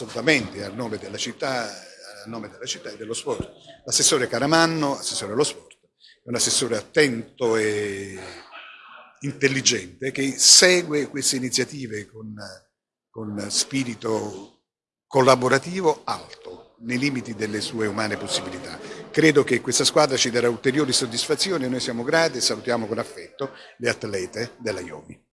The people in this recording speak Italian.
assolutamente a nome della città, a nome della città e dello sport. L'assessore Caramanno, assessore allo sport, è un assessore attento e intelligente che segue queste iniziative con, con spirito collaborativo alto, nei limiti delle sue umane possibilità. Credo che questa squadra ci darà ulteriori soddisfazioni e noi siamo grati e salutiamo con affetto le atlete della Iomi.